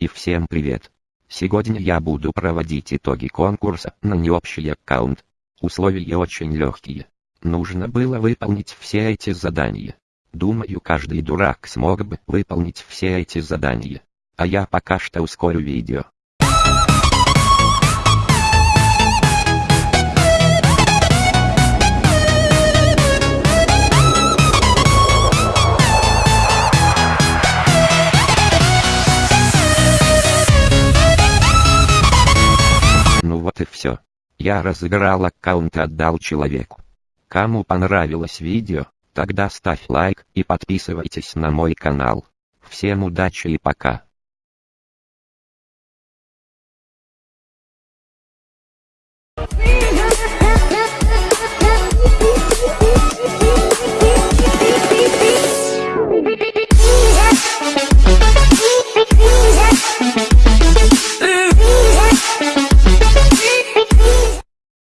И всем привет. Сегодня я буду проводить итоги конкурса на необщий аккаунт. Условия очень легкие. Нужно было выполнить все эти задания. Думаю каждый дурак смог бы выполнить все эти задания. А я пока что ускорю видео. И все. Я разыграл аккаунт и отдал человеку. Кому понравилось видео, тогда ставь лайк и подписывайтесь на мой канал. Всем удачи и пока.